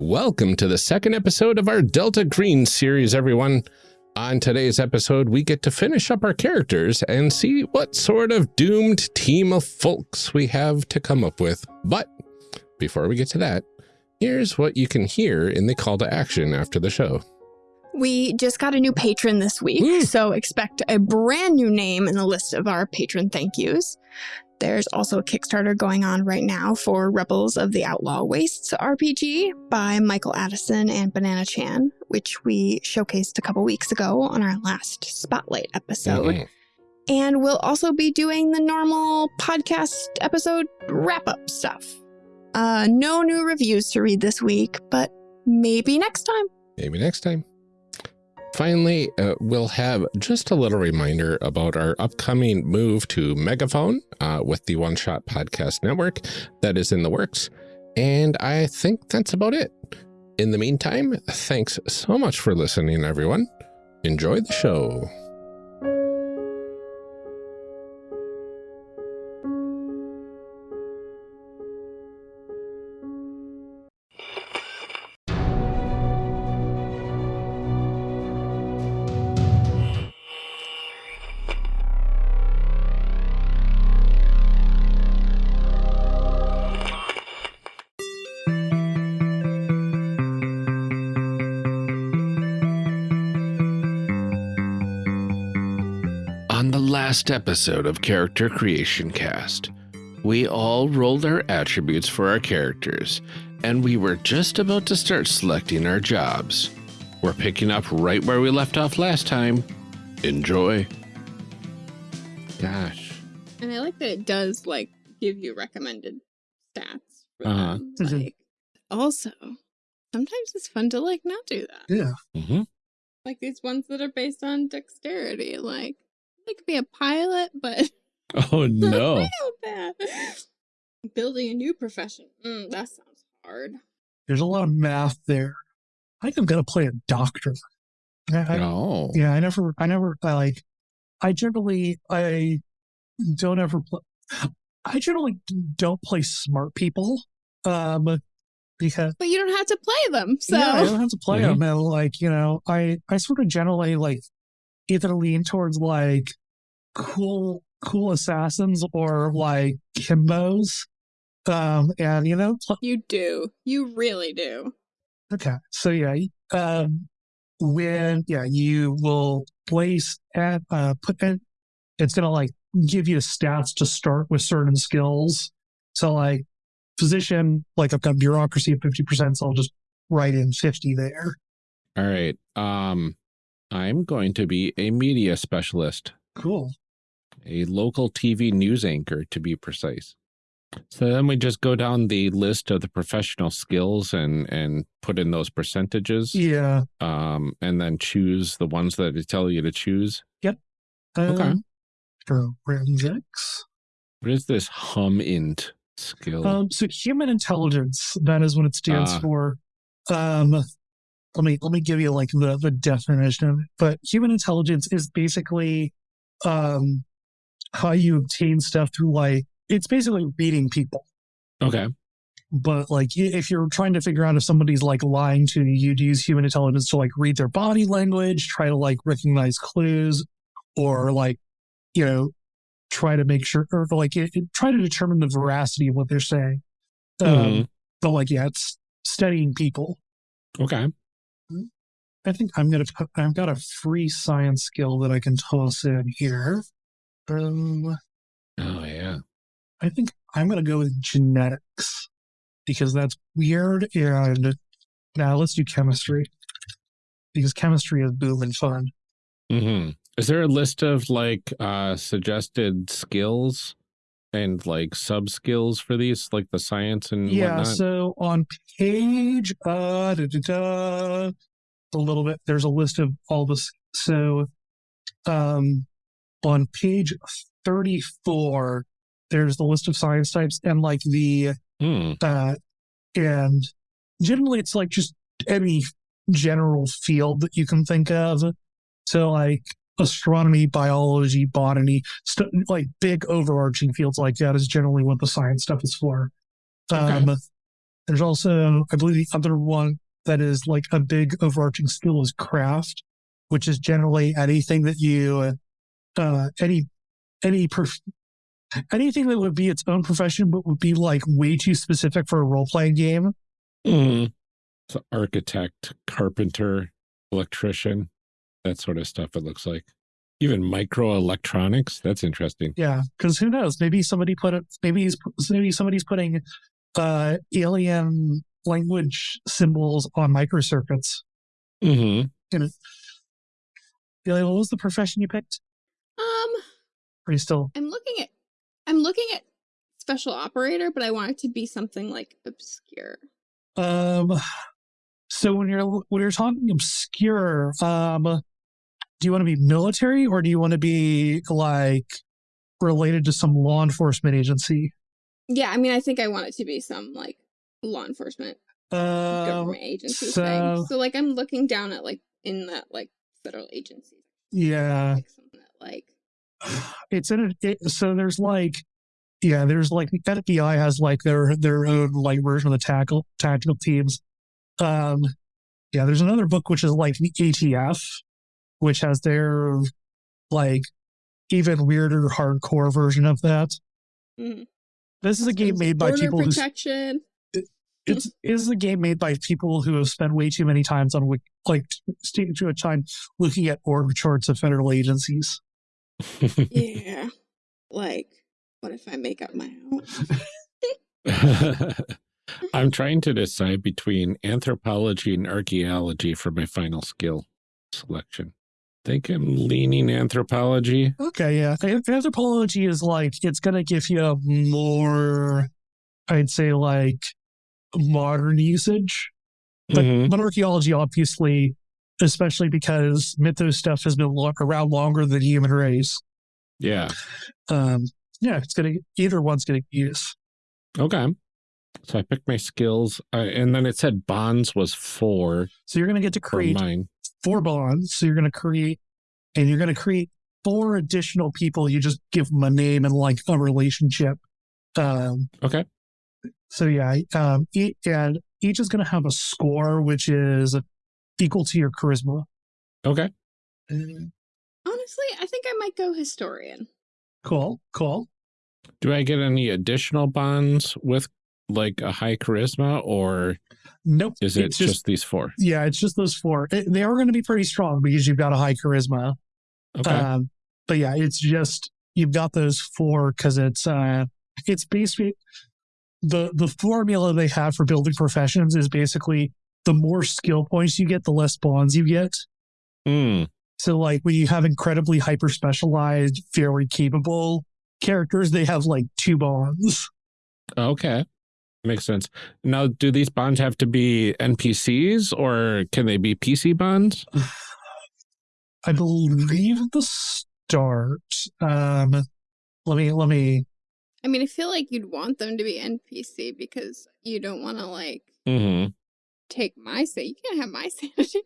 Welcome to the second episode of our Delta Green series, everyone. On today's episode, we get to finish up our characters and see what sort of doomed team of folks we have to come up with. But before we get to that, here's what you can hear in the call to action after the show. We just got a new patron this week, Woo. so expect a brand new name in the list of our patron thank yous. There's also a Kickstarter going on right now for Rebels of the Outlaw Wastes RPG by Michael Addison and Banana Chan, which we showcased a couple weeks ago on our last Spotlight episode. Mhm. And we'll also be doing the normal podcast episode wrap up stuff. Uh, no new reviews to read this week, but maybe next time. Maybe next time. Finally, uh, we'll have just a little reminder about our upcoming move to Megaphone uh, with the One Shot Podcast Network that is in the works. And I think that's about it. In the meantime, thanks so much for listening, everyone. Enjoy the show. Last episode of Character Creation Cast, we all rolled our attributes for our characters, and we were just about to start selecting our jobs. We're picking up right where we left off last time. Enjoy. Gosh. And I like that it does like give you recommended stats. Uh-huh. them. Mhm. Like also, sometimes it's fun to like not do that. Yeah. Mm-hmm. Like these ones that are based on dexterity. Like I could be a pilot, but Oh, no. Bad. Building a new profession. Mm, that sounds hard. There's a lot of math there. I think I'm gonna play a doctor. I, I- No. Yeah, I never, I never, I like, I generally, I don't ever play. I generally don't play smart people, um, because But you don't have to play them. So yeah, I don't have to play Mhm. them. And like, you know, I, I sort of generally like either lean towards like cool, cool assassins or like himbos. Um, and you know, you do. You really do. Okay. So yeah, um, when yeah, you will place at uh put in, it's gonna like give you stats to start with certain skills. So like physician, like I've got bureaucracy at fifty percent, so I'll just write in fifty there. All right. Um, I'm going to be a media specialist, Cool. A local TV news anchor to be precise. So then we just go down the list of the professional skills and and put in those percentages. Yeah. Um, and then choose the ones that they tell you to choose. Yep. okay. Um, Forensics. What is this HUMINT skill? Um, so human intelligence, that is what it stands Ah. for. Um, let me let me give you like the the definition. But human intelligence is basically um how you obtain stuff through like it's basically reading people. okay. But like if you're trying to figure out if somebody's like lying to you, you'd use human intelligence to like read their body language, try to like recognize clues, or like you know try to make sure or like it, it- try to determine the veracity of what they're saying. Um, Mhm. But like yeah, it's studying people. Okay. I think I'm gonna. I've got a free science skill that I can toss in here. Um, Oh yeah. I think I'm gonna go with genetics because that's weird. And now let's do chemistry because chemistry is boom and fun. hmm Is there a list of like uh suggested skills and like sub skills for these, like the science and Yeah. whatnot? So on page uh da, da, da, a little bit, there's a list of all this. So um on page 34, there's the list of science types and like the Hmm. uh and generally it's like just any general field that you can think of. So like astronomy, biology, botany, st- like big overarching fields like that is generally what the science stuff is for. Okay. Um, There's also, I believe, the other one that is like a big overarching skill is craft, which is generally anything that you, uh, any, any, prof- anything that would be its own profession, but would be like way too specific for a role playing game. Mm. So architect, carpenter, electrician, that sort of stuff. It looks like even microelectronics. That's interesting. Yeah, because who knows? Maybe somebody put it. Maybe he's maybe somebody's putting uh alien language symbols on microcircuits. Mm-hmm. You know, Billy, what was the profession you picked? Are you still? I'm looking at I'm looking at special operator, but I want it to be something like obscure. Um, so when you're when you're talking obscure, um, do you want to be military or do you want to be like related to some law enforcement agency? Yeah, I mean, I think I want it to be some like law enforcement Um, government agency so- thing. So like I'm looking down at like in that like federal agencies, yeah, like something that like it's in a, it, so there's like yeah there's like the FBI has like their their own like version of the tackle tactical teams um yeah there's another book which is like the ATF which has their like even weirder hardcore version of that mhm. this is a game made by people who protection. it's it is a game made by people who have spent way too many times on like sticking to a time looking at org charts of federal agencies yeah, like what if I make up my own? I'm trying to decide between anthropology and archaeology for my final skill selection. think I'm leaning anthropology. Okay, yeah. Anthropology is like it's gonna give you more, I'd say, like modern usage. But, Mhm. but archaeology, obviously, especially because mythos stuff has been lo- around longer than human race. Yeah. Um, yeah, it's gonna either one's gonna use. Okay. So I picked my skills, uh, and then it said bonds was four So you're gonna get to create mine. four bonds. So you're gonna create, and you're gonna create four additional people. You just give them a name and like a relationship. Um, Okay. So yeah, um, and each is going to have a score which is equal to your charisma. Okay. Uh, Honestly, I think I might go historian. Cool, cool. Do I get any additional bonds with like a high charisma, or Nope. is it it's just, these four? yeah? It's just those four. It- they are going to be pretty strong because you've got a high charisma. Okay. Um, but yeah, it's just you've got those four because it's uh, it's basically the the formula they have for building professions is basically the more skill points you get, the less bonds you get. Hmm. So like when you have incredibly hyper specialized, very capable characters, they have like two bonds. Okay. Makes sense. Now, do these bonds have to be NPCs or can they be PC bonds? I believe at the start. Um let me let me I mean, I feel like you'd want them to be NPC because you don't want to like hmm take my say. You can't have my sanity.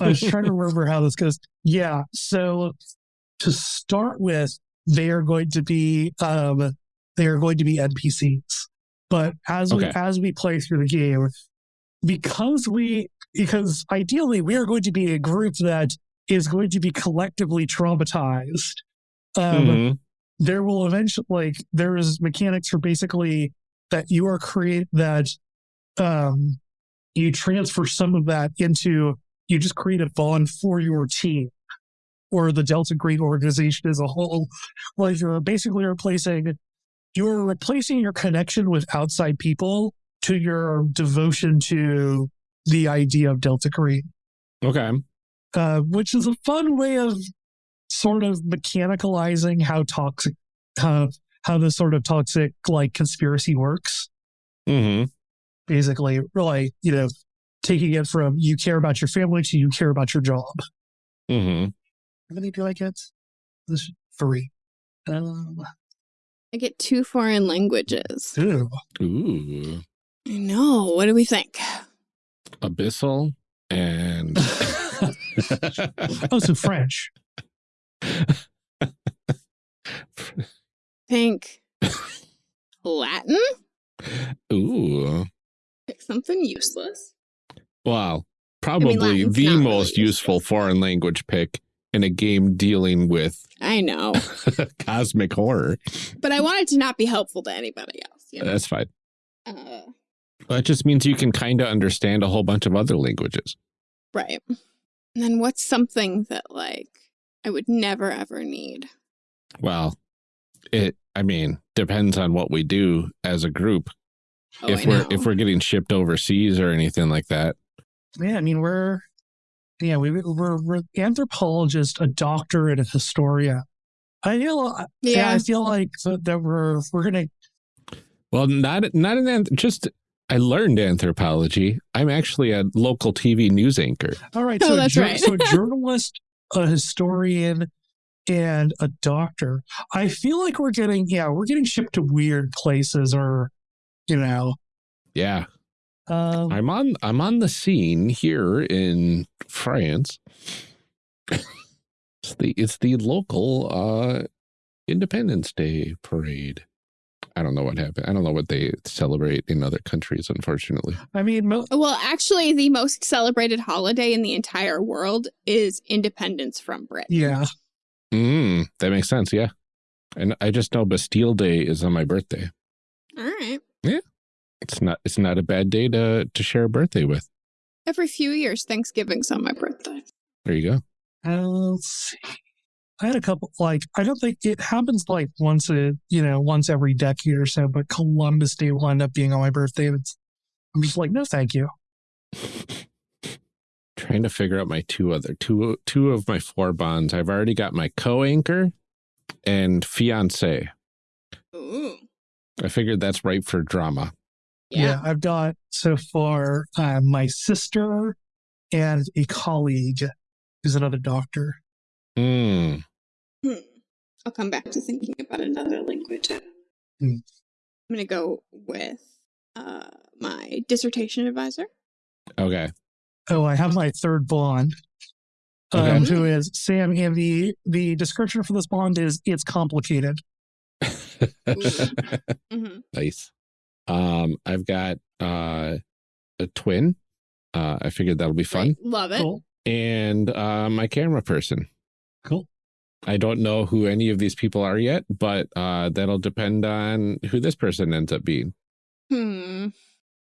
I was trying to remember how this goes. Yeah, so to start with, they are going to be um they are going to be NPCs. But as we as we play through the game, because we because ideally we are going to be a group that is going to be collectively traumatized. Um, Mhm. there will eventually like there is mechanics for basically that you are create that um you transfer some of that into you just create a bond for your team or the delta green organization as a whole like you're basically replacing you're replacing your connection with outside people to your devotion to the idea of delta green Okay. uh, which is a fun way of sort of mechanicalizing how toxic, how how this sort of toxic like conspiracy works. hmm Basically, really, you know, taking it from you care about your family to you care about your job. Mm-hmm. How many do I get? This three. Um, I get two foreign languages. ew. Ooh. I know. What do we think? Abyssal and oh, so French. Think Latin? Ooh. Something useless. Well, probably Latin's the not really most useful foreign language pick in a game dealing with I know, cosmic horror. but I wanted to not be helpful to anybody else. You know? That's fine. Uh, Well, it just means you can kind of understand a whole bunch of other languages. right. And then what's something that like I would never ever need? Well, it, I mean, depends on what we do as a group. Oh, if I we're know. if we're getting shipped overseas or anything like that. Yeah, I mean we're yeah we we're we're anthropologist, a doctor, and a historian. I feel yeah, yeah, I feel like that, that we're we're gonna Well, not not an anth- just I learned anthropology. I'm actually a local TV news anchor. all right. Oh, So that's jour- right. so a journalist, a historian, and a doctor. I feel like we're getting yeah we're getting shipped to weird places or you know Yeah, um, I'm on I'm on the scene here in France. it's the it's the local uh Independence Day parade. I don't know what happened. I don't know what they celebrate in other countries, unfortunately. I mean mo- Well, actually, the most celebrated holiday in the entire world is independence from Britain. yeah Mm, that makes sense. Yeah, and I just know Bastille Day is on my birthday. All right. It's not it's not a bad day to to share a birthday with. Every few years, Thanksgiving's on my birthday. There you go. Uh, let's see. I had a couple like I don't think it happens like once a you know once every decade or so, but Columbus Day will end up being on my birthday. and It's, I'm just like no, thank you. Trying to figure out my two other two two of my four bonds. I've already got my co-anchor and fiance. Ooh. I figured that's right for drama. Yeah. I've got so far uh, my sister and a colleague who's another doctor. Mm, Hmm. I'll come back to thinking about another language. Hmm. I'm going to go with uh, my dissertation advisor. okay. Oh, I have my third bond. Um, Okay. who is Sam? And the the description for this bond is it's complicated. hmm nice. Um, I've got uh a twin. Uh, I figured that'll be fun. Love it. Cool, And uh, my camera person. cool. I don't know who any of these people are yet, but uh, that'll depend on who this person ends up being. Hmm.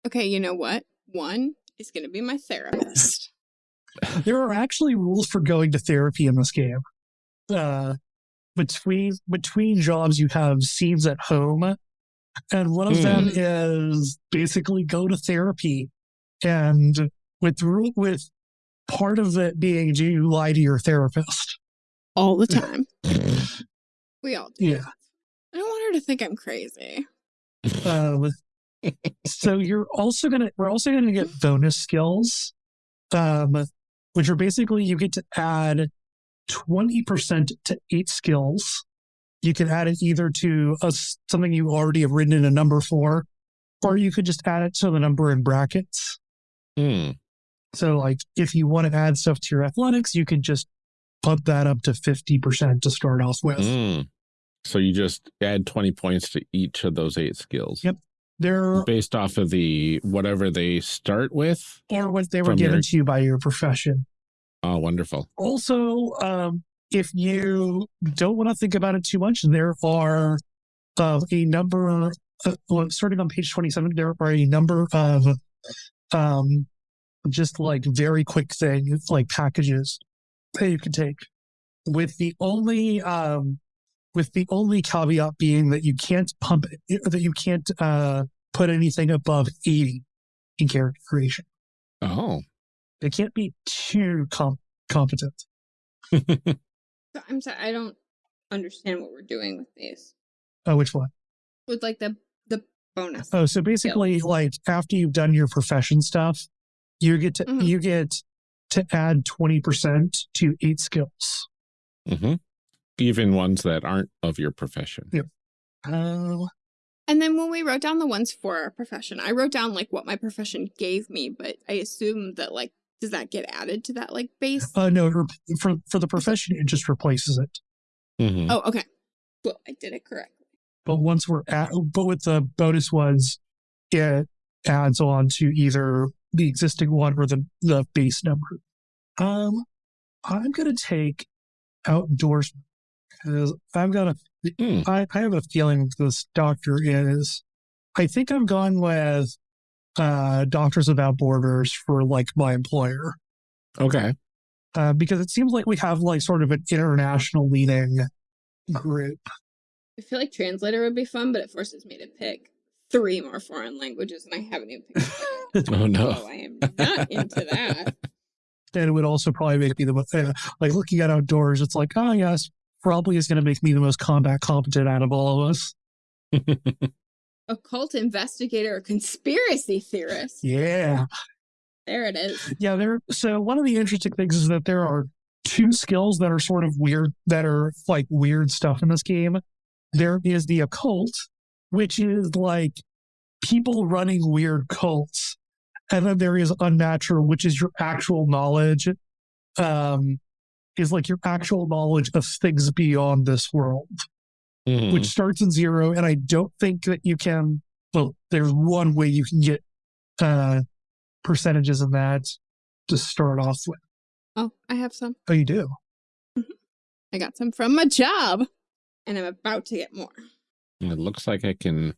Okay, you know what? One is going to be my therapist. There are actually rules for going to therapy in this game. Uh, between between jobs, you have scenes at home, and one of them Hmm. is basically go to therapy, and with ru- with part of it being do you lie to your therapist? All the time. we all do. Yeah. I don't want her to think I'm crazy. Um, so you're also gonna we're also gonna get bonus skills, um, which are basically you get to add twenty percent to eight skills. You can add it either to a, something you already have written in a number for, or you could just add it to the number in brackets. Hmm. So, like, if you want to add stuff to your athletics, you can just bump that up to fifty percent to start off with. Mm. So you just add 20 points to each of those eight skills Yep. They're based off of the whatever they start with. or what they were given your- to you by your profession. Oh, wonderful. Also, um, if you don't want to think about it too much, there are uh, a number, uh, well, starting on page 27, there are a number of um, just like very quick things, like packages that you can take. With the only, um, with the only caveat being that you can't pump, that you can't uh, put anything above 80 in character creation. Oh. It can't be too com- competent. So I'm sorry, I don't understand what we're doing with these. Oh, which one? With like the the bonus. Oh, so basically, like after you've done your profession stuff, you get to Mhm. you get to add twenty percent to eight skills. hmm Even ones that aren't of your profession. Yeah. Oh, And then when we wrote down the ones for our profession, I wrote down like what my profession gave me, but I assume that like does that get added to that like base? uh, no, for for the profession, it just replaces it. Mhm. oh, okay. Well, I did it correctly. But once we're at, but with the bonus ones, it adds on to either the existing one or the, the base number. Um, I'm going to take outdoors because I've got a, Hmm. I, I have a feeling this doctor is, I think I've gone with uh, Doctors Without Borders for like my employer Okay. uh, because it seems like we have like sort of an international leading group. I feel like translator would be fun, but it forces me to pick three more foreign languages, and I haven't even picked. Oh no. So I am not into that. And it would also probably make me the most, uh, like looking at outdoors, it's like, oh, yes, probably is going to make me the most combat competent out of all of us. Occult investigator or conspiracy theorist. Yeah. There it is. Yeah. There. So one of the interesting things is that there are two skills that are sort of weird, that are like weird stuff in this game. There is the occult, which is like people running weird cults. And then there is unnatural, which is your actual knowledge, um, is like your actual knowledge of things beyond this world. Mhm. which starts in zero. And I don't think that you can, well, there's one way you can get uh, percentages of that to start off with. Oh, I have some. Oh, you do? I got some from my job, and I'm about to get more. It looks like I can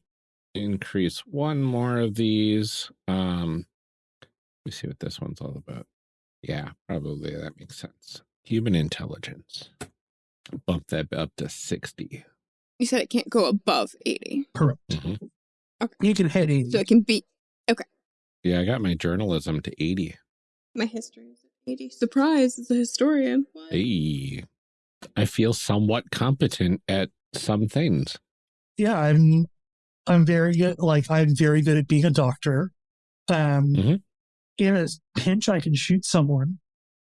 increase one more of these. Um, let me see what this one's all about. Yeah, probably that makes sense. Human intelligence. Bump that up to 60. You said it can't go above 80, Correct. Mhm. You can hit 80. so it can be okay. Yeah, I got my journalism to 80. my history is 80. Surprise, as a historian. What? Hey, I feel somewhat competent at some things. yeah, I'm, I'm very good. Like, I'm very good at being a doctor. Um, Mhm. In a pinch, I can shoot someone.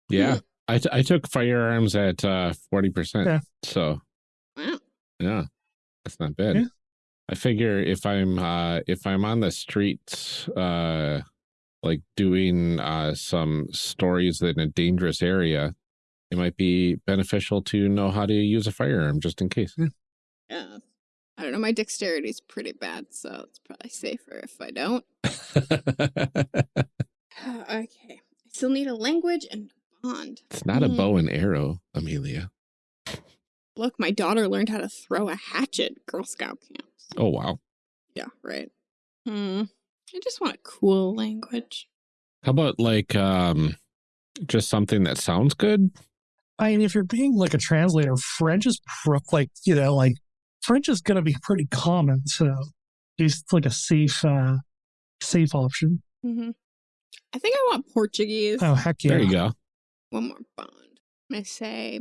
Yeah, I, t- I took firearms at uh, 40%. Yeah. So, yeah, that's not bad. Yeah. I figure if I'm uh if I'm on the streets uh like doing uh some stories in a dangerous area, it might be beneficial to know how to use a firearm just in case. Yeah. I don't know. My dexterity's pretty bad, so it's probably safer if I don't. okay. I still need a language and a bond. it's not a Hmm. bow and arrow, Amelia. Look, my daughter learned how to throw a hatchet Girl Scout camps. Oh wow. Yeah, right. Hmm. I just want a cool language. How about like um just something that sounds good? I mean, if you're being like a translator, French is pro- like, you know, like French is going to be pretty common. So it's like a safe, uh, safe option. Mm-hmm. I think I want Portuguese. Oh, heck yeah. There you go. One more bond. I'm say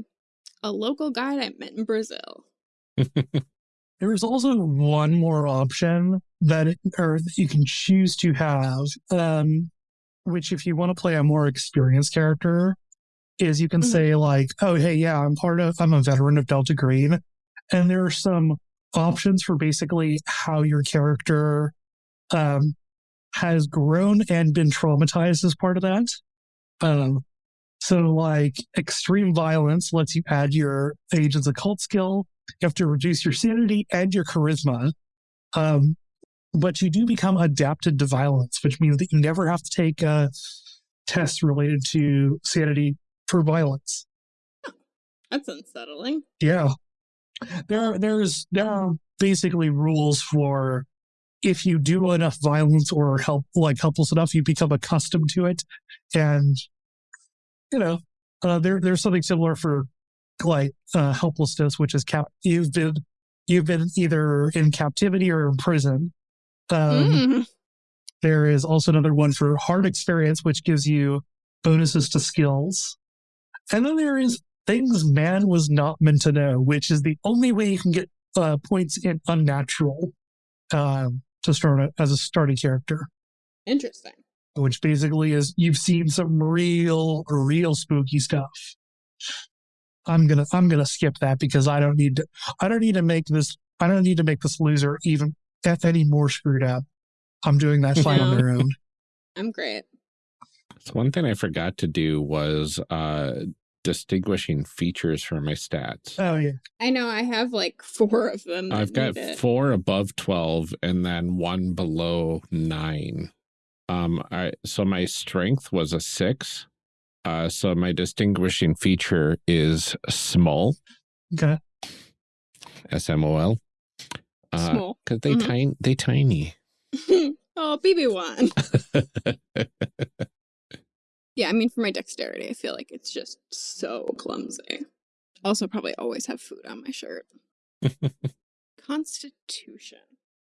a local guide I met in Brazil. There is also one more option that, it, or that you can choose to have, um, which if you want to play a more experienced character, is you can Mhm. say like, oh, hey, yeah, I'm part of, I'm a veteran of Delta Green. And there are some options for basically how your character, um, has grown and been traumatized as part of that. Um, so like extreme violence lets you add your agent's occult skill. You have to reduce your sanity and your charisma. Um, but you do become adapted to violence, which means that you never have to take a test related to sanity for violence. That's unsettling. Yeah. There are there's there are basically rules for if you do enough violence or help like helpless enough, you become accustomed to it. And you know, uh, there there's something similar for like uh, helplessness, which is cap you've been you've been either in captivity or in prison. Um, Mm. there is also another one for hard experience, which gives you bonuses to skills. And then there is things man was not meant to know, which is the only way you can get uh, points in unnatural um, to start a, as a starting character, Interesting. Which basically is you've seen some real, real spooky stuff. I'm gonna I'm gonna skip that because I don't need to I don't need to make this I don't need to make this loser even f any more screwed up. I'm doing that fine on Yeah. their own. I'm great. So one thing I forgot to do was uh distinguishing features for my stats. Oh yeah. I know I have like four of them. I've got four above 12 and then one below nine. Um, I so my strength was a six. Uh, so my distinguishing feature is small, Okay. S M O L. Uh, Small. because they Mhm. tiny, they tiny. oh, BB1. Yeah, I mean, for my dexterity, I feel like it's just so clumsy. Also, probably always have food on my shirt. Constitution.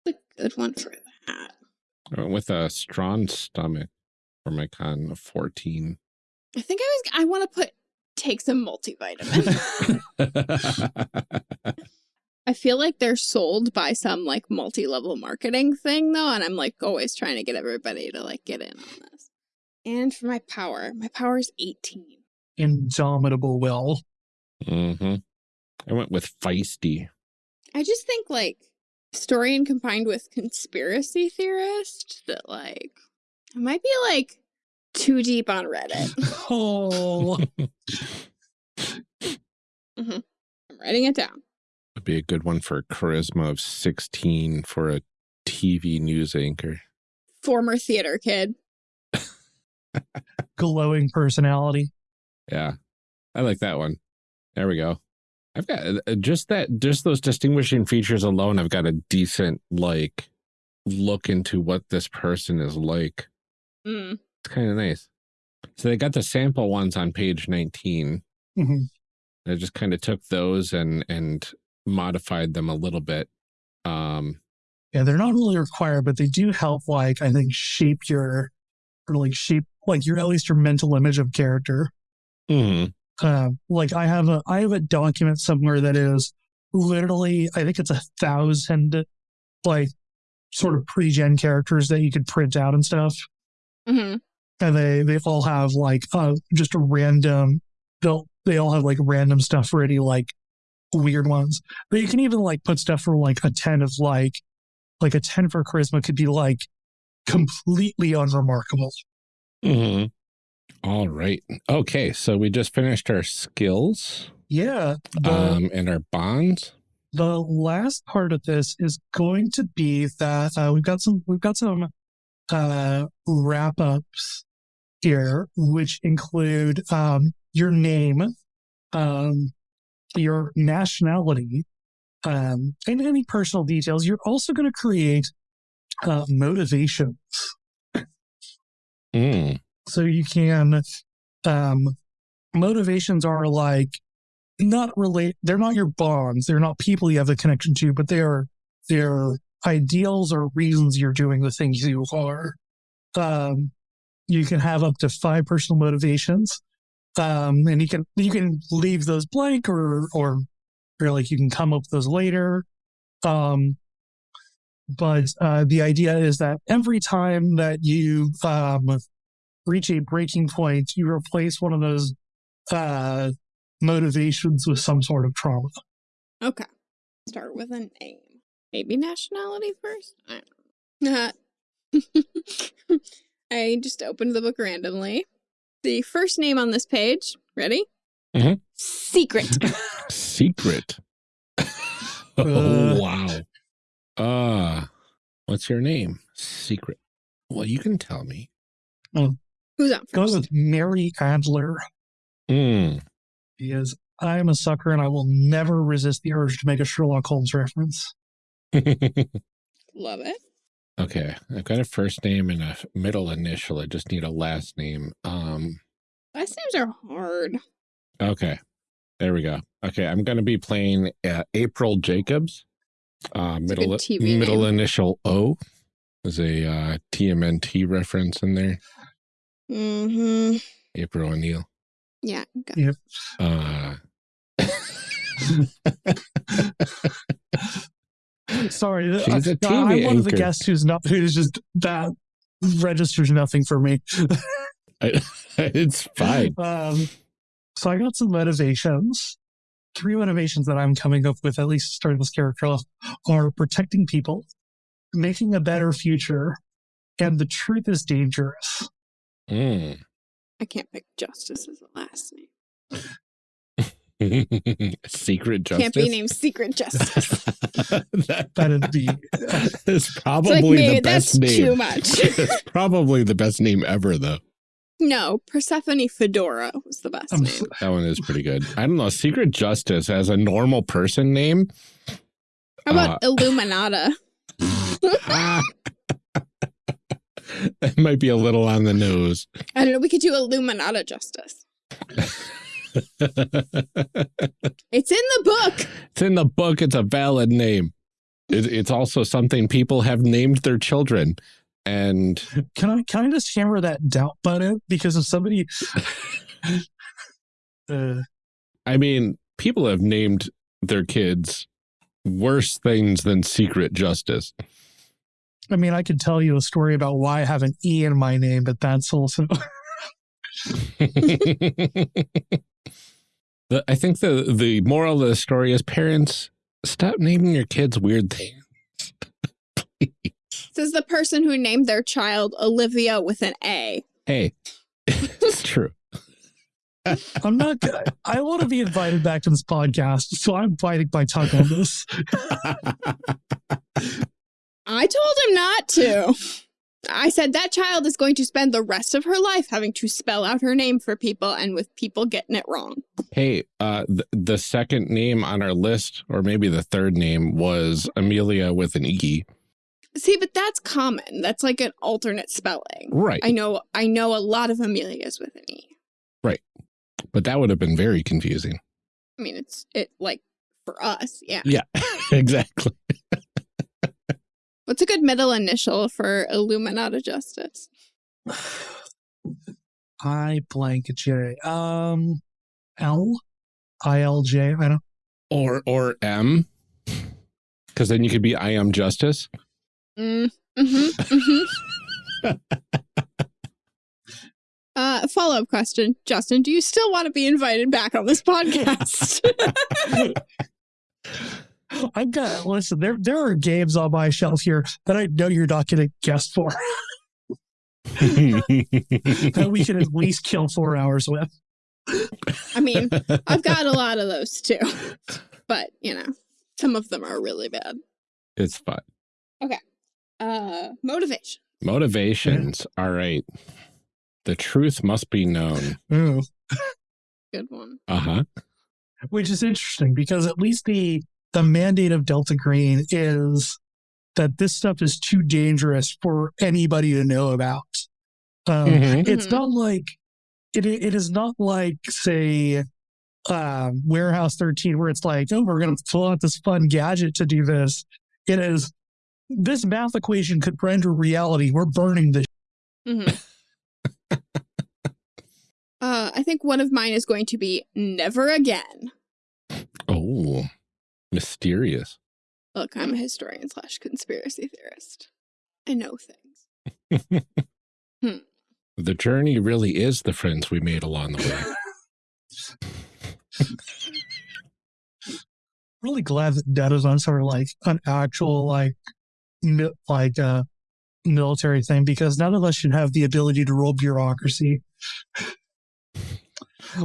A good one for that. I went with a strong stomach for my con of 14. I think I was. I want to put take some multivitamin. I feel like they're sold by some like multi-level marketing thing though, and I'm like always trying to get everybody to like get in on this. And for my power, my power is 18. Indomitable will. Mm-hmm. I went with feisty. I just think like historian combined with conspiracy theorist that like I might be like too deep on Reddit. Oh, mm-hmm. I'm writing it down. Would be a good one for charisma of 16 for a TV news anchor. Former theater kid. glowing personality. Yeah, I like that one. There we go. I've got uh, just that, just those distinguishing features alone. I've got a decent like look into what this person is like. Mm. It's kind of nice. So they got the sample ones on page 19. Mhm. I just kind of took those and and modified them a little bit. Um, Yeah, they're not really required, but they do help, like, I think, shape your, or like shape, like your, at least your mental image of character. mhm. Uh, like I have a, I have a document somewhere that is literally, I think it's a thousand, like, sort of pre-gen characters that you could print out and stuff. hmm and they they all have like uh just a random they'll they all have like random stuff ready like weird ones. But you can even like put stuff for like a 10 of like like a 10 for charisma could be like completely unremarkable. Hmm All right. Okay. So we just finished our skills yeah the, um, and our bonds. the last part of this is going to be that uh, we've got some we've got some uh wrap ups here which include um your name um your nationality um and any personal details you're also going to create uh motivations Mm. So you can um motivations are like not relate they're not your bonds they're not people you have a connection to but they are they're ideals or reasons you're doing the things you are. Um you can have up to five personal motivations um and you can you can leave those blank or or or like you can come up with those later. Um but uh the idea is that every time that you um reach a breaking point, you replace one of those uh, motivations with some sort of trauma. Okay. Start with a name. Maybe nationality first? I don't know. I just opened the book randomly. The first name on this page, ready? Mhm. Secret. Secret. Uh. oh, wow. Uh, what's your name? Secret. Well, you can tell me. Who's on Go first? with Mary Adler Mm. because I'm a sucker and I will never resist the urge to make a Sherlock Holmes reference. Love it. okay. I've got a first name and a middle initial. I just need a last name. Um, Last names are hard. okay. There we go. Okay. I'm going to be playing uh, April Jacobs. Uh, middle, middle name. initial O. There's a uh, TMNT reference in there. Mm-hmm. April O'Neil. Yeah. go. Uh, Sorry, She's a I- TV I'm one of the guests who's not who's just that registers nothing for me. it's fine. Um, so I got some motivations. Three motivations that I'm coming up with, at least starting this character off, are protecting people, making a better future, and the truth is dangerous. Mm. I can't pick Justice as a last name. Secret justice. Can't be named Secret Justice. that, That'd be is It's like probably maybe the that's name. too much. it's probably the best name ever, though. no, Persephone Fedora was the best I'm name. so- That one is pretty good. I don't know. Secret Justice as a normal person name. How about Uh, Illuminata? That might be a little on the nose. I don't know. We could do Illuminata Justice. It's in the book. It's in the book. It's a valid name. It, it's also something people have named their children. And Can I can I just hammer that doubt button? Because if somebody uh, I mean, people have named their kids worse things than Secret Justice. I mean, I could tell you a story about why I have an E in my name, but that's also The- I think the the moral of the story is parents stop naming your kids weird things. This is the person who named their child Olivia with an A. Hey, it's true. I'm not gonna I want to be invited back to this podcast, so I'm biting my tongue on this. I told him not to. I said that child is going to spend the rest of her life having to spell out her name for people and with people getting it wrong. Hey, uh, the, the second name on our list, or maybe the third name, was Amelia with an E. See, but that's common. That's like an alternate spelling. Right. I know I know a lot of Amelias with an E. Right. But that would have been very confusing. I mean, it's it like for us, yeah. Yeah, exactly. What's a good middle initial for Illuminata Justice? I blank J. Um L I L J. I don't Or or M, because then you could be I am justice. Mm, hmm hmm Uh, follow up question, Justin. Do you still want to be invited back on this podcast? I got listen, there there are games on my shelf here that I know you're not gonna guess for that we can at least kill four hours with. I mean, I've got a lot of those too, but you know, some of them are really bad. it's fun. Okay. Uh, motivation. Motivations. All right. The truth must be known. Ooh. Good one. Uh huh. Which is interesting because at least the the mandate of Delta Green is that this stuff is too dangerous for anybody to know about. Um, Mhm. It's Mhm. not like it. It is not like say um, Warehouse 13, where it's like, oh, we're going to pull out this fun gadget to do this. It is this math equation could render reality. We're burning this. hmm uh, I think one of mine is going to be never again. Oh, mysterious. Look, I'm a historian slash conspiracy theorist. I know things. The journey really is the friends we made along the way. Really glad that that is on sort of like an actual like mi- like uh military thing because none of us should have the ability to roll bureaucracy.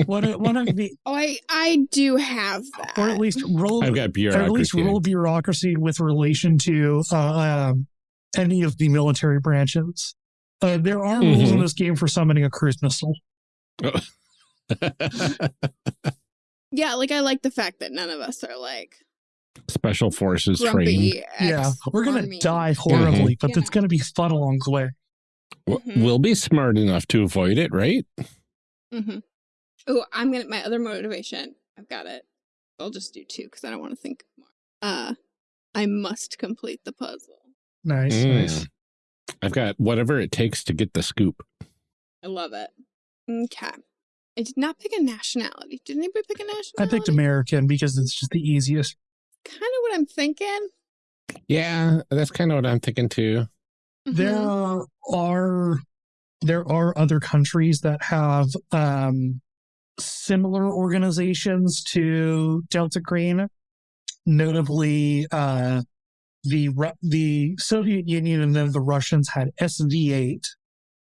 One of, one of the Oh, I I do have that. or at least roll I've got bureaucracy. or at least bureaucracy. bureaucracy with relation to uh, um, any of the military branches. Uh, there are rules in Mhm. this game for summoning a cruise missile. yeah, like I like the fact that none of us are like Special forces trained. grumpy. yeah, we're gonna ex-army. die horribly, but Yeah. it's gonna be fun along the way. W- Mhm. We'll be smart enough to avoid it, right? Mm-hmm. Oh, I'm gonna my other motivation. I've got it. I'll just do two because I don't want to think more. Uh, I must complete the puzzle. Nice, Mm. nice. I've got whatever it takes to get the scoop. I love it. Okay. I did not pick a nationality. Did anybody pick a nationality? I picked American because it's just the easiest. Kind of what I'm thinking. Yeah, that's kind of what I'm thinking too. Mhm. There are there are other countries that have um, similar organizations to Delta Green, notably uh, the the Soviet Union and then the Russians had SV8.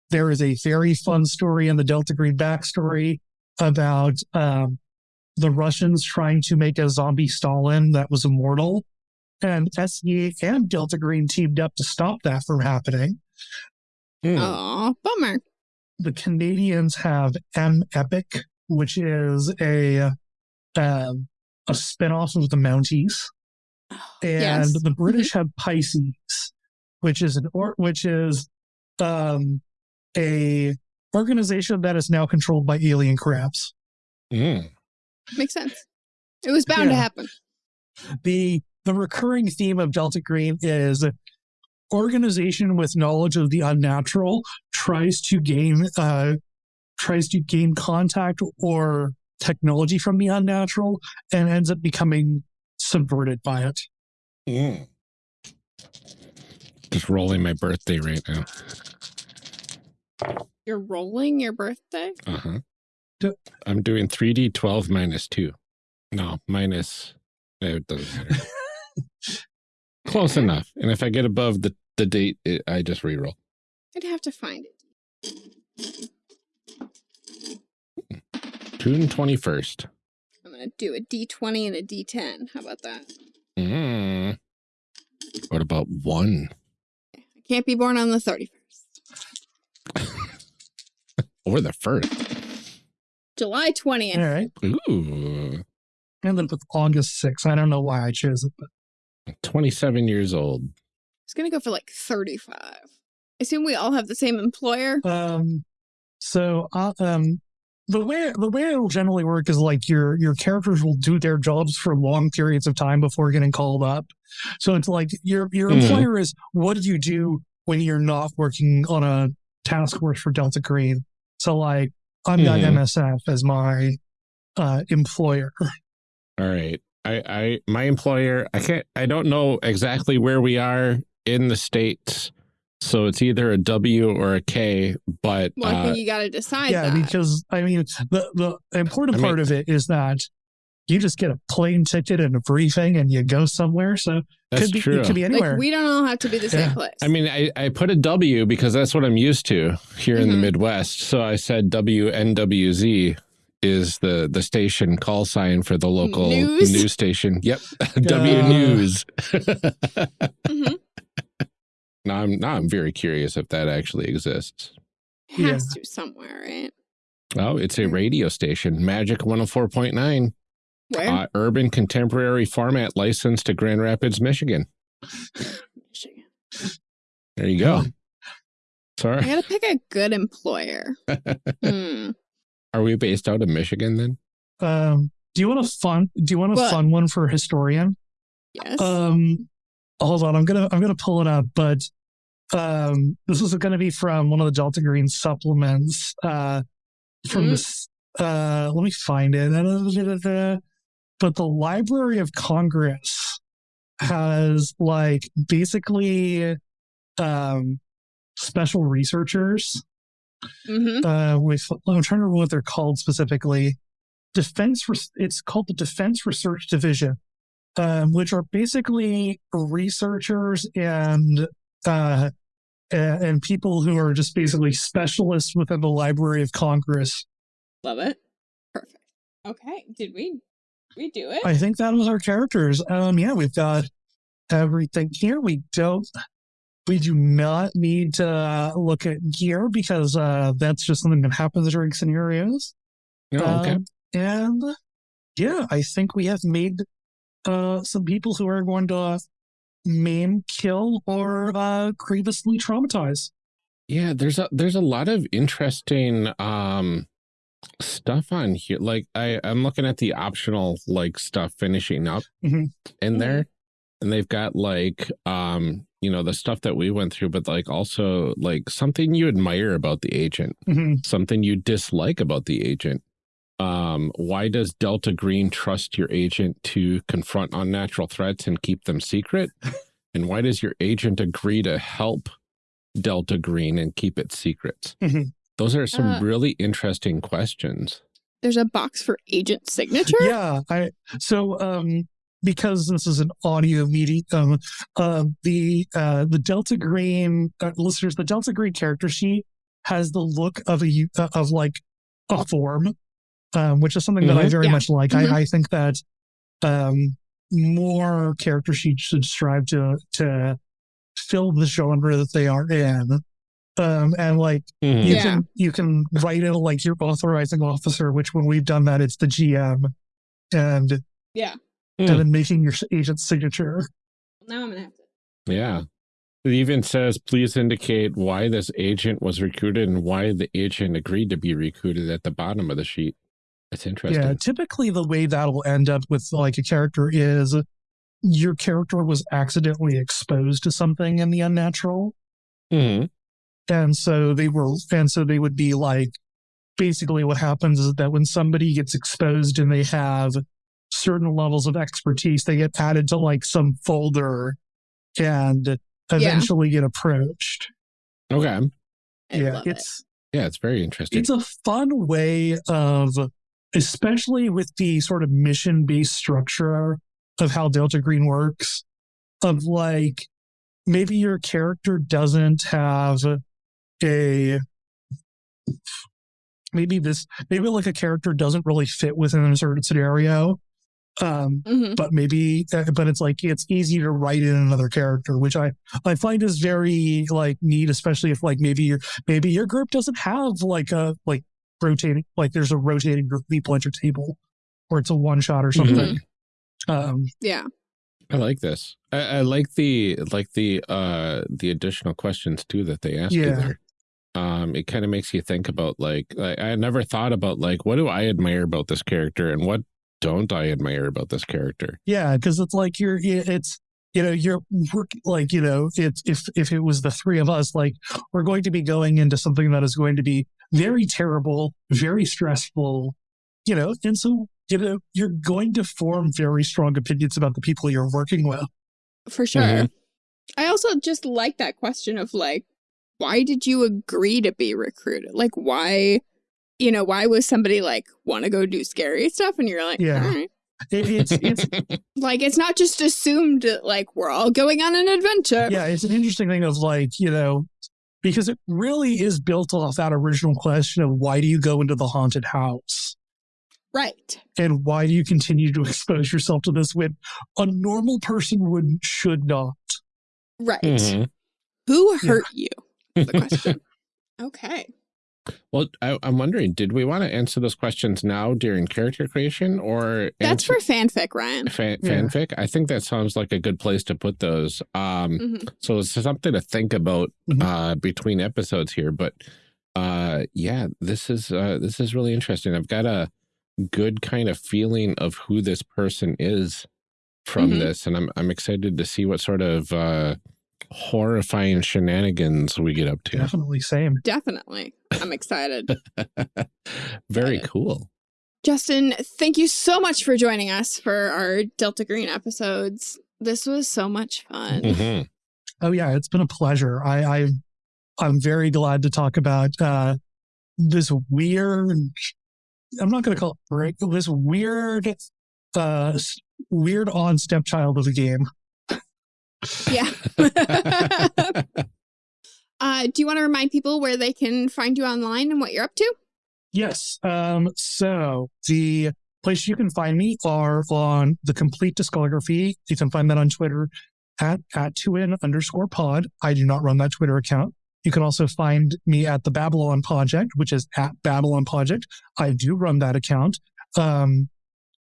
There is a very fun story in the Delta Green backstory about um, the Russians trying to make a zombie Stalin that was immortal. And SE and Delta Green teamed up to stop that from happening. Aw, bummer. The Canadians have M Epic, which is a um, a spinoff of the Mounties, and Yes. the British have Pisces, which is an or which is um, a organization that is now controlled by alien crabs. Mm. Makes sense. It was bound to happen. the the recurring theme of Delta Green is organization with knowledge of the unnatural tries to gain uh tries to gain contact or technology from the unnatural and ends up becoming subverted by it. Mm. Just rolling my birthday right now. You're rolling your birthday? Uh huh. D- I'm doing 3d12 minus 2. No, minus. It doesn't matter. Close enough. And if I get above the, the date, it, I just reroll. I'd have to find it. June 21st. I'm gonna do a D20 and a D10. How about that? Mm. What about one? I can't be born on the 31st. Or the first? July 20th. All right. Ooh. And then with August 6th, I don't know why I chose it, but 27 years old. I was gonna go for like 35. I assume we all have the same employer. Um, so uh, um, the way the way it'll generally work is like your your characters will do their jobs for long periods of time before getting called up. So it's like your your Mhm. employer is what do you do when you're not working on a task force for Delta Green? So like I'm got Mhm. MSF as my uh, employer. All right. I, I, my employer, I can't, I don't know exactly where we are in the States. So it's either a W or a K, but Well, I uh, you gotta decide yeah, that. because I mean the the important I mean- part of it is that you just get a plane ticket and a briefing and you go somewhere. So that's could be true. it could be anywhere. like we don't all have to be the same Yeah. place. I mean, I, I put a W because that's what I'm used to here in the Mhm. Midwest. So I said WNWZ is the, the station call sign for the local News? news station. Yep. W. News. Mhm. Now I'm now I'm very curious if that actually exists. has to somewhere, right? Oh, it's a radio station, Magic 104.9, Where? uh, urban contemporary format licensed to Grand Rapids, Michigan. Michigan. There you go. Sorry. I gotta pick a good employer. Hmm. Are we based out of Michigan then? Um, do you want a fun? Do you want a What? fun one for a historian? Yes. Um, hold on, I'm gonna I'm gonna pull it up, but um, this is going to be from one of the Delta Green supplements. Uh, from Mhm. this. Uh, let me find it. But the Library of Congress has like basically um special researchers hmm uh with I'm trying to remember what they're called specifically. Defense it's called the Defense Research Division, um, which are basically researchers and uh and, and people who are just basically specialists within the Library of Congress. Love it. Perfect. Okay. Did we we do it? I think that was our characters. Um yeah, we've got everything here. We don't we do not need to uh, look at gear because uh that's just something that happens during scenarios. Oh, okay. Um, and yeah, I think we have made uh, some people who are going to maim, kill, or uh, grievously traumatize. Yeah, there's a there's a lot of interesting um stuff on here. Like I I'm looking at the optional like stuff finishing up Mhm. in there, and they've got like um you know the stuff that we went through, but like also like something you admire about the agent, Mhm. something you dislike about the agent. Um, why does Delta Green trust your agent to confront unnatural threats and keep them secret? and why does your agent agree to help Delta Green and keep it secret? Mhm. Those are some Uh, really interesting questions. There's a box for agent signature. Yeah, I so um because this is an audio medium, um, uh, the uh, the Delta Green uh, listeners, the Delta Green character sheet has the look of a uh, of like a form, um, which is something that I Mhm. very Yeah. much like. Mhm. I, I think that um, more character sheets should strive to to fill the genre that they are in. Um, and like Mhm. you Yeah. can you can write in like your authorizing officer, which when we've done that, it's the GM, and Yeah. Hmm. and then making your agent's signature. Now I'm gonna have to. Yeah. It even says, please indicate why this agent was recruited and why the agent agreed to be recruited at the bottom of the sheet. It's interesting. Yeah, typically the way that'll end up with like a character is your character was accidentally exposed to something in the unnatural. Mhm. And so they were, and so they would be like, basically what happens is that when somebody gets exposed and they have certain levels of expertise, they get added to like some folder and eventually get approached. Okay. I yeah, love it. it's, Yeah, it's very interesting. it's a fun way of especially with the sort of mission based structure of how delta green works of like maybe your character doesn't have a maybe this maybe like a character doesn't really fit within a certain scenario um Mhm. but maybe uh, but it's like it's easy to write in another character which i i find is very like neat especially if like maybe your maybe your group doesn't have like a like rotating like there's a rotating group of people at your table or it's a one shot or something um Yeah. I like this. I, I like the like the uh the additional questions too that they ask you there. Um, it kind of makes you think about like, like I never thought about like what do I admire about this character and what don't I admire about this character? yeah because it's like you're it's you know you're work like you know it's if if it was the three of us like we're going to be going into something that is going to be very terrible very stressful you know and so you know you're going to form very strong opinions about the people you're working with For sure. Mhm. I also just like that question of like, why did you agree to be recruited? Like, why, you know, why was somebody like, want to go do scary stuff? And you're like, Yeah. all right. It, it's it's Like, it's not just assumed that, like, we're all going on an adventure. yeah it's an interesting thing of like you know because it really is built off that original question of why do you go into the haunted house Right. and why do you continue to expose yourself to this when a normal person would should not Right. Mhm. Who Yeah. hurt you? The question. okay. Well, I, I'm wondering, did we want to answer those questions now during character creation or That's answer- for fanfic, Ryan. fan, Yeah. fanfic? I think that sounds like a good place to put those. Um, Mhm. so it's something to think about Mhm. uh, between episodes here. But uh, yeah, this is uh, this is really interesting. I've got a good kind of feeling of who this person is from Mhm. this, and I'm I'm excited to see what sort of uh, horrifying shenanigans we get up to. definitely same Definitely. I'm excited. Very Excited. cool. Justin, thank you so much for joining us for our Delta Green episodes. This was so much fun. Mhm. oh yeah it's been a pleasure i i i'm very glad to talk about uh this weird i'm not going to call it break this weird uh weird on stepchild of the game Yeah. uh, do you want to remind people where they can find you online and what you're up to? Yes. Um, so the place you can find me are on the complete discography. You can find that on Twitter at at 2n underscore pod. I do not run that Twitter account. You can also find me at the Babylon Project, which is at Babylon Project. I do run that account. Um,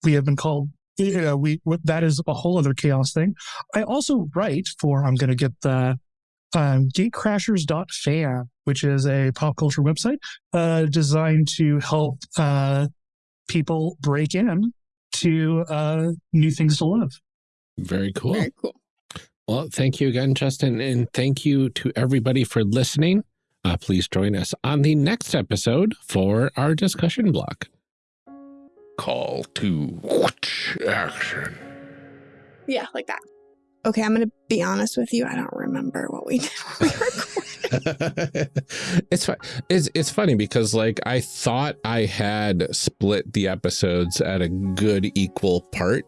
we have been called, you know, we, that is a whole other chaos thing. I also write for, I'm going to get the, um, gatecrashers.fan, which is a pop culture website uh, designed to help uh, people break in to uh, new things to love. Very cool. Very cool. Well, thank you again, Justin, and thank you to everybody for listening. Uh, please join us on the next episode for our discussion block. Call to action. Yeah, like that. Okay, I'm going to be honest with you. I don't remember what we did. when we recorded. it's fun. It's it's funny because like I thought I had split the episodes at a good equal part,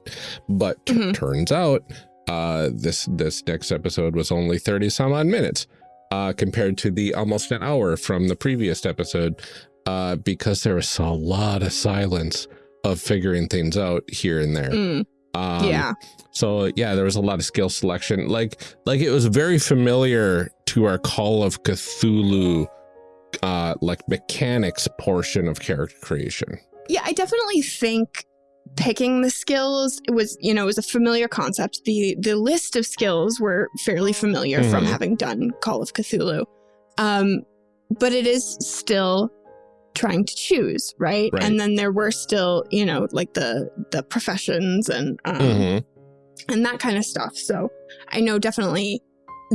but t- Mm-hmm. Mhm. turns out uh, this this next episode was only thirty some odd minutes uh, compared to the almost an hour from the previous episode. uh, because there was a lot of silence of figuring things out here and there. Mm, Um, yeah. So yeah, there was a lot of skill selection. Like like it was very familiar to our Call of Cthulhu uh like mechanics portion of character creation. Yeah, I definitely think picking the skills was you know it was a familiar concept the the list of skills were fairly familiar from Mhm. having done call of cthulhu um but it is still trying to choose right, Right. and then there were still you know like the the professions and um Mhm. and that kind of stuff so i know definitely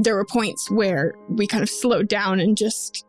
there were points where we kind of slowed down and just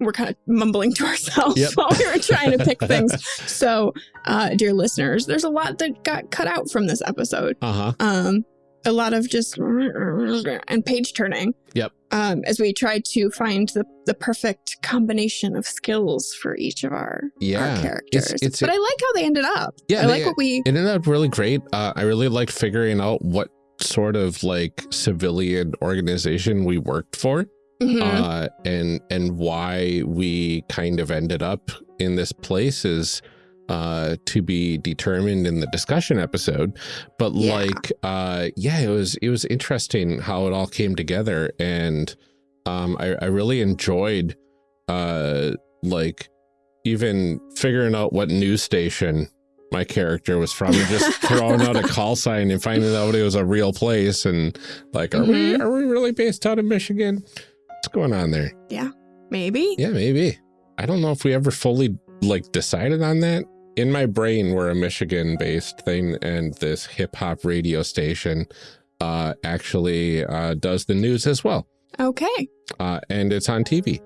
were kind of mumbling to ourselves Yep. while we were trying to pick things so, uh, dear listeners, there's a lot that got cut out from this episode. Uh-huh. Um, a lot of just and page turning. Yep. Um, as we tried to find the, the perfect combination of skills for each of our, Yeah. our characters. it's- but I like how they ended up. Yeah, I like what we. It ended up really great. Uh, I really liked figuring out what sort of like civilian organization we worked for. Mhm. uh, and and why we kind of ended up in this place is uh, to be determined in the discussion episode. But Yeah. like, uh, yeah, it was it was interesting how it all came together, and um, I, I really enjoyed uh, like even figuring out what news station my character was from and just throwing out a call sign and finding out it was a real place and like are we Mhm. are we really based out of michigan what's going on there Yeah. maybe. yeah maybe i don't know if we ever fully like decided on that in my brain we're a michigan based thing and this hip-hop radio station uh actually uh does the news as well Okay. uh and it's on tv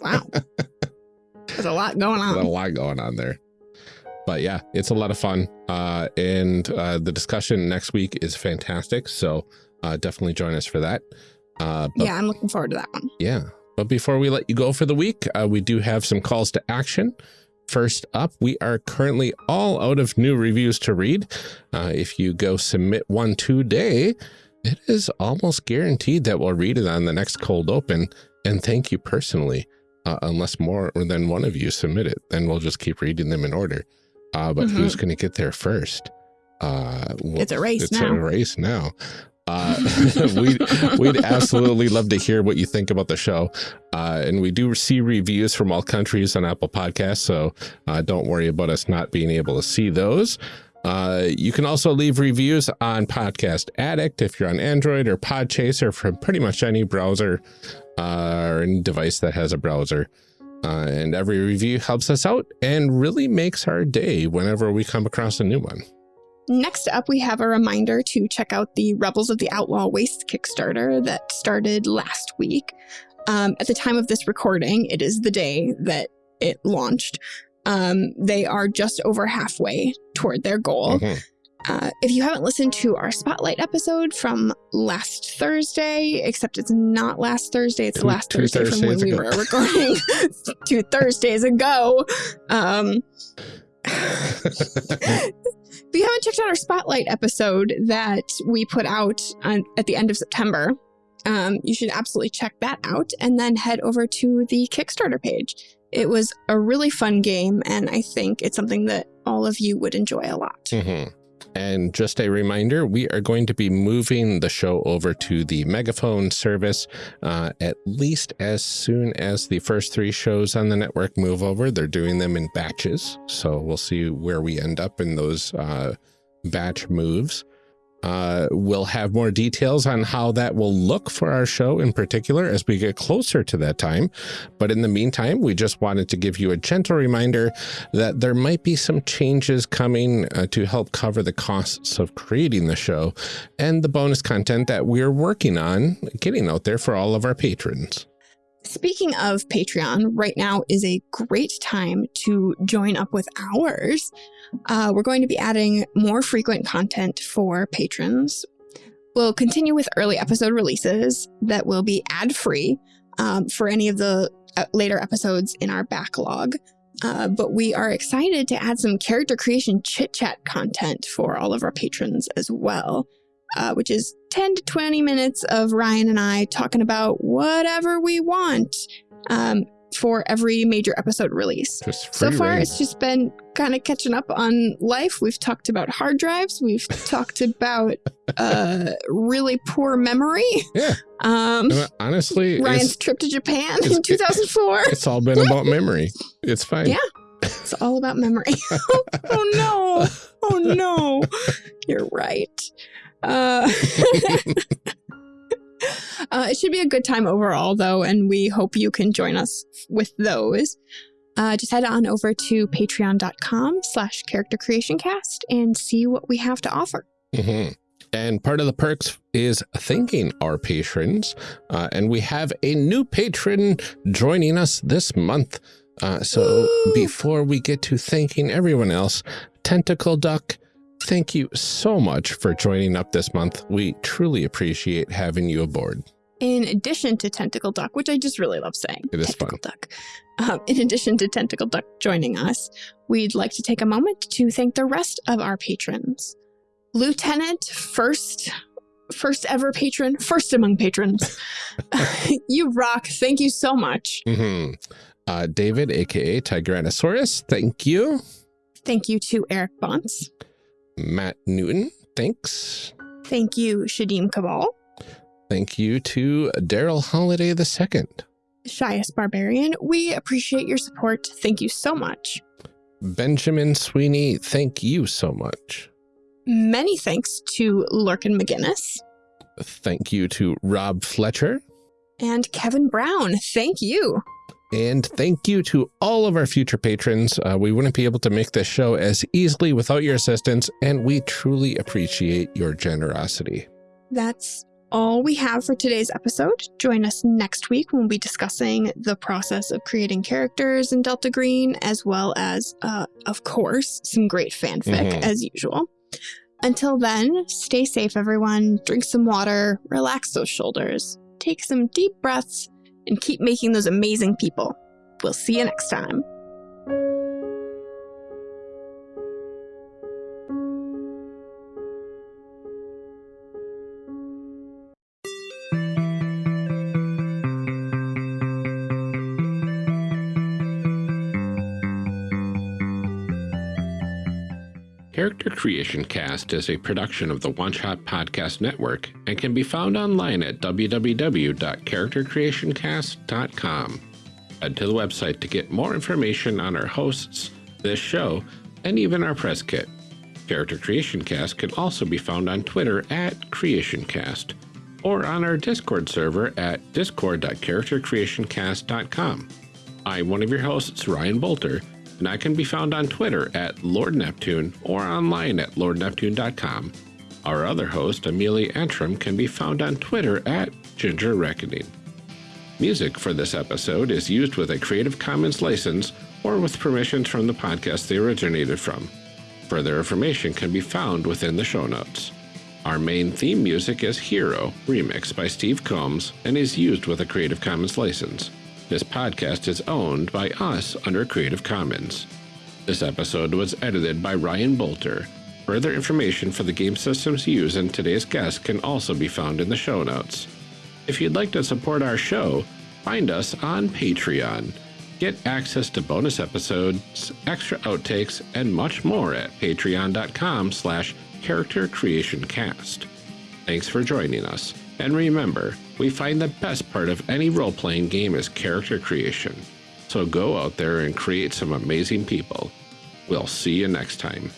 Wow. There's a lot going There's a on. lot going on there. But yeah, it's a lot of fun. Uh, and uh, the discussion next week is fantastic. So uh, definitely join us for that. Uh, but Yeah, I'm looking forward to that one. yeah. But before we let you go for the week, uh, we do have some calls to action. First up, we are currently all out of new reviews to read. Uh, if you go submit one today, it is almost guaranteed that we'll read it on the next cold open. And thank you personally, uh, unless more than one of you submit it, then we'll just keep reading them in order. Uh, but Mhm. who's going to get there first? Uh, well, It's a race it's now. a race now. Uh, we we'd absolutely love to hear what you think about the show. Uh, and we do see reviews from all countries on Apple Podcasts, so uh, don't worry about us not being able to see those. Uh, you can also leave reviews on Podcast Addict if you're on Android or Podchaser from pretty much any browser uh, or any device that has a browser. Uh, and every review helps us out and really makes our day whenever we come across a new one. Next up, we have a reminder to check out the Rebels of the Outlaw Waste Kickstarter that started last week. Um, at the time of this recording, it is the day that it launched. Um, they are just over halfway toward their goal. Mhm. Uh, if you haven't listened to our Spotlight episode from last Thursday, except it's not last Thursday, it's Two- last Thursday from when Thursdays we were recording two Thursdays ago. Um, if you haven't checked out our Spotlight episode that we put out on, at the end of September, um, you should absolutely check that out and then head over to the Kickstarter page. It was a really fun game, and I think it's something that all of you would enjoy a lot. Mhm. And just a reminder, we are going to be moving the show over to the Megaphone service uh, at least as soon as the first three shows on the network move over. They're doing them in batches, so we'll see where we end up in those uh, batch moves. Uh, we'll have more details on how that will look for our show in particular as we get closer to that time. But in the meantime, we just wanted to give you a gentle reminder that there might be some changes coming uh, to help cover the costs of creating the show and the bonus content that we're working on getting out there for all of our patrons. Speaking of Patreon, right now is a great time to join up with ours. Uh, we're going to be adding more frequent content for patrons. We'll continue with early episode releases that will be ad free um, for any of the uh, later episodes in our backlog. Uh, but we are excited to add some character creation chit chat content for all of our patrons as well uh, which is 10 to 20 minutes of Ryan and I talking about whatever we want. Um, for every major episode release. So far, reign. it's just been kind of catching up on life. We've talked about hard drives. We've talked about uh, really poor memory. Yeah. Um, Uh, honestly, Ryan's trip to Japan in 2004. it's all been about memory. It's fine. Yeah. It's all about memory. oh no. Oh no. You're right. Uh, uh, it should be a good time overall, though, and we hope you can join us with those. Uh, just head on over to patreon.com slash character creation cast and see what we have to offer. Mhm. And part of the perks is thanking our patrons. Uh, and we have a new patron joining us this month. Uh, so Woo! before we get to thanking everyone else, Tentacle Duck, thank you so much for joining up this month. We truly appreciate having you aboard. In addition to Tentacle Duck, which I just really love saying, It is Tentacle Duck. Um, in addition to Tentacle Duck joining us, we'd like to take a moment to thank the rest of our patrons. Lieutenant, first, first ever patron, first among patrons. you rock. Thank you so much. Mhm. Uh, David, aka Tigranosaurus, thank you. Thank you to Eric Bonts. Matt Newton, thanks. Thank you, Shadim Cabal. Thank you to Daryl Holiday II. Shyest Barbarian, we appreciate your support. Thank you so much. Benjamin Sweeney, thank you so much. Many thanks to Lurkin McGinnis Thank you to Rob Fletcher. and Kevin Brown. Thank you. And thank you to all of our future patrons. Uh, we wouldn't be able to make this show as easily without your assistance, and we truly appreciate your generosity. That's all we have for today's episode. Join us next week when we'll be discussing the process of creating characters in Delta Green, as well as, uh, of course, some great fanfic Mhm. as usual. Until then, stay safe, everyone. Drink some water, relax those shoulders, take some deep breaths, and keep making those amazing people. We'll see you next time. Character Creation Cast is a production of the One Shot Podcast Network and can be found online at www.charactercreationcast.com. Head to the website to get more information on our hosts, this show, and even our press kit. Character Creation Cast can also be found on Twitter at CreationCast or on our Discord server at discord.charactercreationcast.com. I'm one of your hosts, Ryan Boelter, and I can be found on Twitter at Lord Neptune or online at lordneptune.com. Our other host, Amelia Antrim, can be found on Twitter at Ginger Reckoning. Music for this episode is used with a Creative Commons license or with permissions from the podcast they originated from. Further information can be found within the show notes. Our main theme music is Hero, remixed by Steve Combs, and is used with a Creative Commons license. This podcast is owned by us under Creative Commons. This episode was edited by Ryan Boelter. Further information for the game systems used in today's guest can also be found in the show notes. If you'd like to support our show, find us on Patreon. Get access to bonus episodes, extra outtakes, and much more at patreon.com slash character creation cast. Thanks for joining us. And remember, we find the best part of any role playing game is character creation. So go out there and create some amazing people. We'll see you next time.